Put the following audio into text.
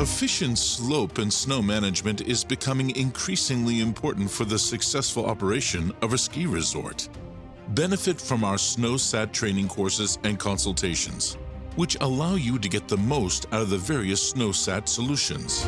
Efficient slope and snow management is becoming increasingly important for the successful operation of a ski resort. Benefit from our SnowSat training courses and consultations, which allow you to get the most out of the various SnowSat solutions.